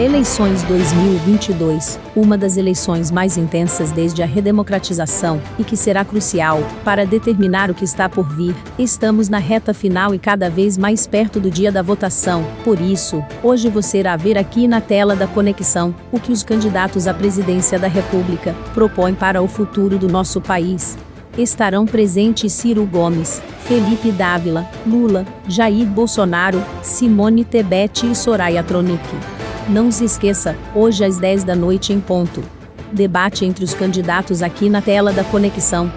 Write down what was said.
Eleições 2022, uma das eleições mais intensas desde a redemocratização e que será crucial para determinar o que está por vir. Estamos na reta final e cada vez mais perto do dia da votação. Por isso, hoje você irá ver aqui na tela da conexão o que os candidatos à presidência da República propõem para o futuro do nosso país. Estarão presentes Ciro Gomes, Felipe Dávila, Lula, Jair Bolsonaro, Simone Tebet e Soraya Tronic. Não se esqueça, hoje às 10 da noite em ponto. Debate entre os candidatos aqui na tela da conexão.